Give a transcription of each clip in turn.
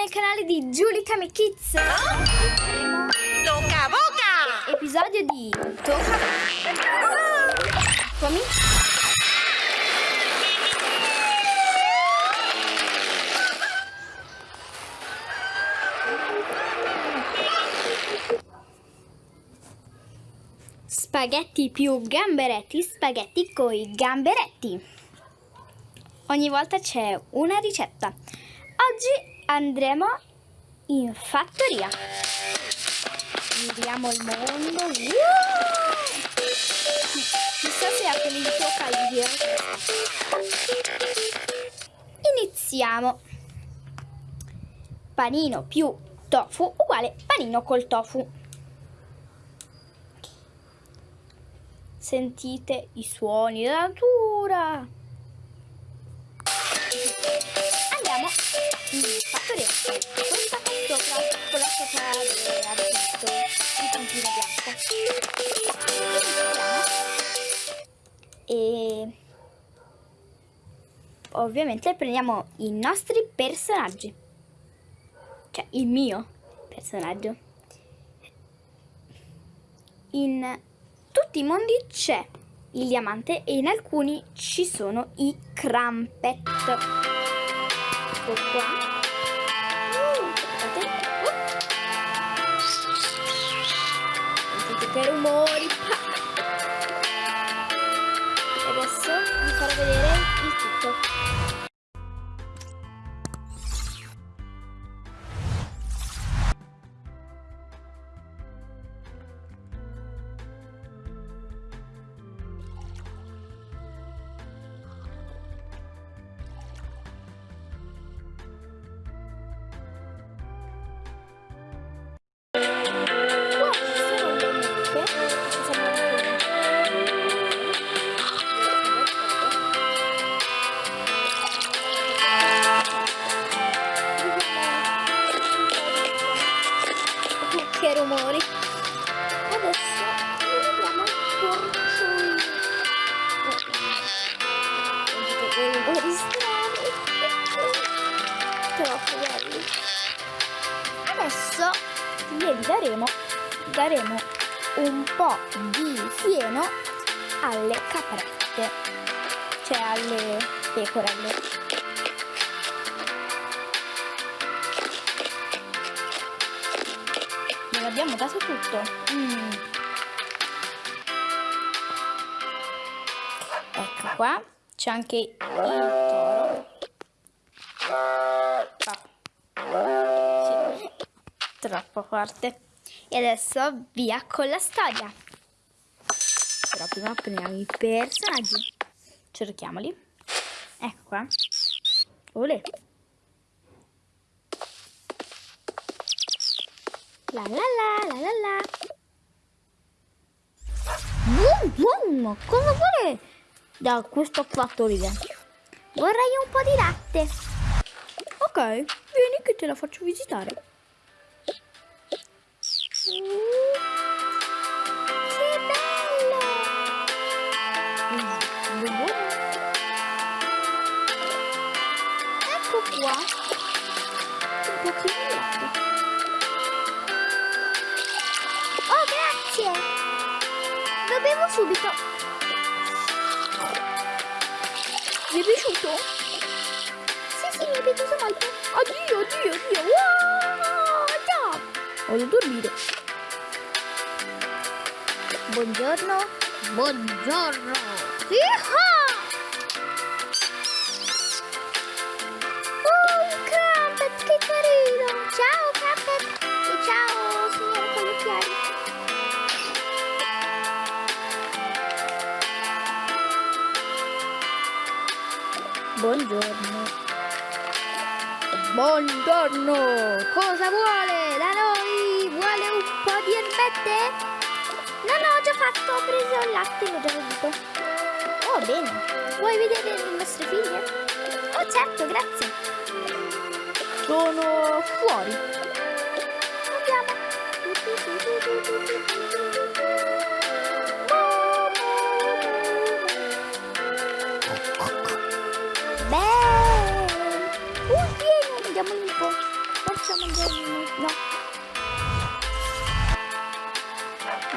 nel canale di Giulica Kids. Tocca boca! Episodio di Tocca Fammi. Spaghetti più gamberetti, spaghetti coi gamberetti. Ogni volta c'è una ricetta. Oggi andremo in fattoria. Giriamo il mondo. Uh! Chissà se a quelli il giro. Iniziamo. Panino più tofu uguale panino col tofu. Sentite i suoni della natura. Andiamo in fattoria. Questa qua sopra, con la sopra dove ha visto il puntino bianco. E ovviamente prendiamo i nostri personaggi. Cioè il mio personaggio. In tutti i mondi c'è il diamante e in alcuni ci sono i crampet. Ecco qua. Uh, Sentite che rumori. E adesso vi farò vedere rumori strani troppo belli adesso glieli daremo daremo un po' di fieno alle caprette cioè alle pecorelle abbiamo dato tutto. Mm. Ecco qua, c'è anche il toro. Ah. Sì. Troppo forte. E adesso via con la storia. Però prima prendiamo i personaggi. Cerchiamoli. Ecco qua. Olè. La la la la la la. Bum bum, cosa vuole da questa fattoria? Vorrei un po' di latte. Ok, vieni che te la faccio visitare. che bello! Ecco qua. Un pochino di latte. Lo bevo subito. Vi è piaciuto? Sì, sì, mi è piaciuto molto. Addio, addio, addio. Wow. Voglio dormire. Buongiorno. Buongiorno. Yeehaw! Buongiorno. Buongiorno. Cosa vuole da noi? Vuole un po' di erbette? No, no, ho già fatto. Ho preso il latte, l'ho già bevuto. Oh, bene. Vuoi vedere le nostre figlie? Oh, certo, grazie. Sono fuori. Andiamo. mangiare no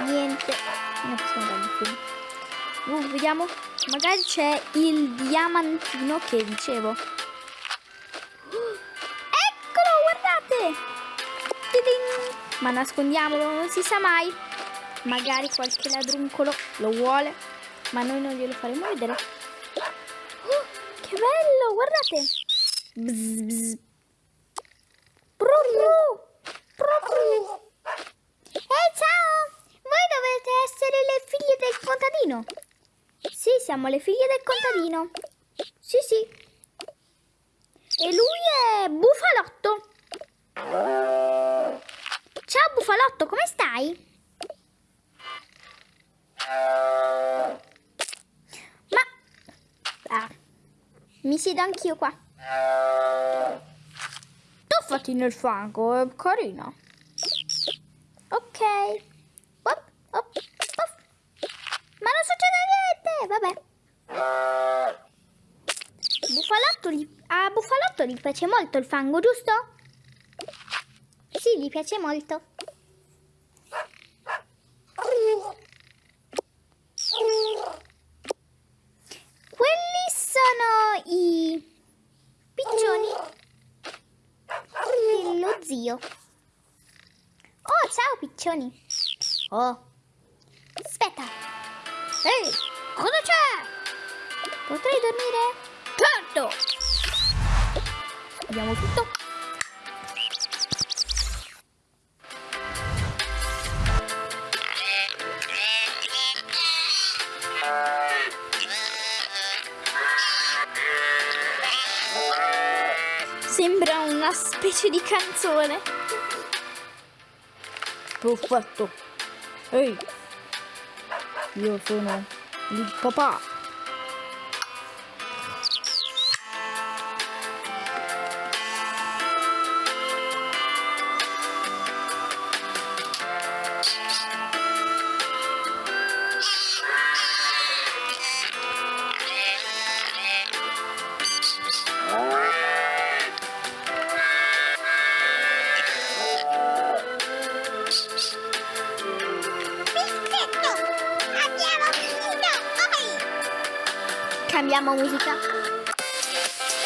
niente. Non possiamo dare film. Uh, vediamo. Magari c'è il diamantino che dicevo. Eccolo guardate! Ma nascondiamolo non si sa mai. Magari qualche ladruncolo lo vuole ma noi non glielo faremo vedere. Oh, che bello guardate! Bzz, bzz. Bru, bru. Ehi, ciao! Voi dovete essere le figlie del contadino. Sì, siamo le figlie del contadino. Sì, sì. E lui è Bufalotto. Ciao Bufalotto, come stai? Ma... Ah, mi siedo anch'io qua. Tuffati nel fango, è carino. Ok. Op, op, op. Ma non succede niente, vabbè. Bufalotto gli... A Bufalotto gli piace molto il fango, giusto? Sì, gli piace molto. Quelli sono i piccioni zio. Oh, ciao piccioni. Oh. Aspetta. Ehi, cosa c'è? Potrei dormire? Certo. Abbiamo tutto. Specie di canzone. Perfetto. Ehi, io sono il papà. Cambiamo musica.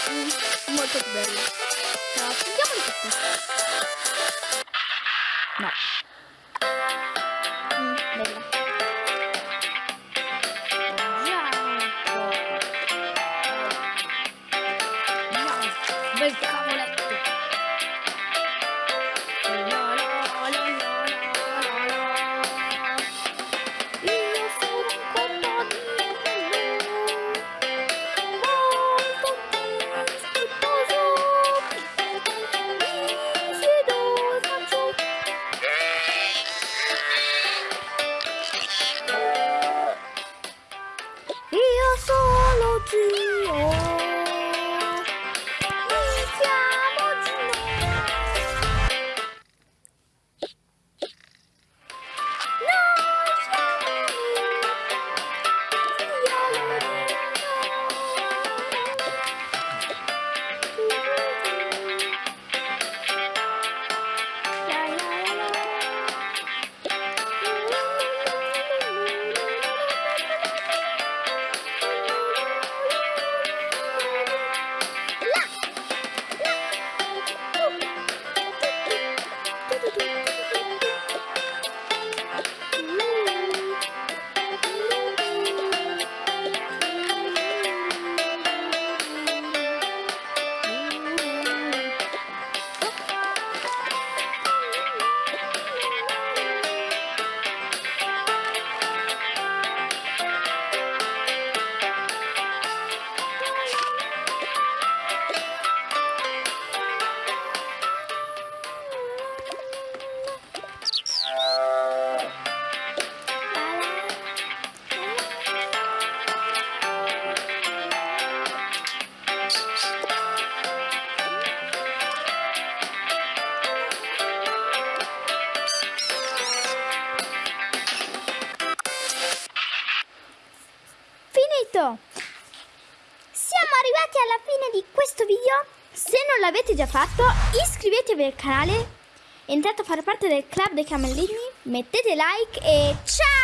Mm, molto più bello. Però cambiamoli tutto No. Mm, bella. Gianco. Bel cavoletto. Arrivati alla fine di questo video. Se non l'avete già fatto, iscrivetevi al canale entrate a fare parte del club dei camellini, mettete like e ciao!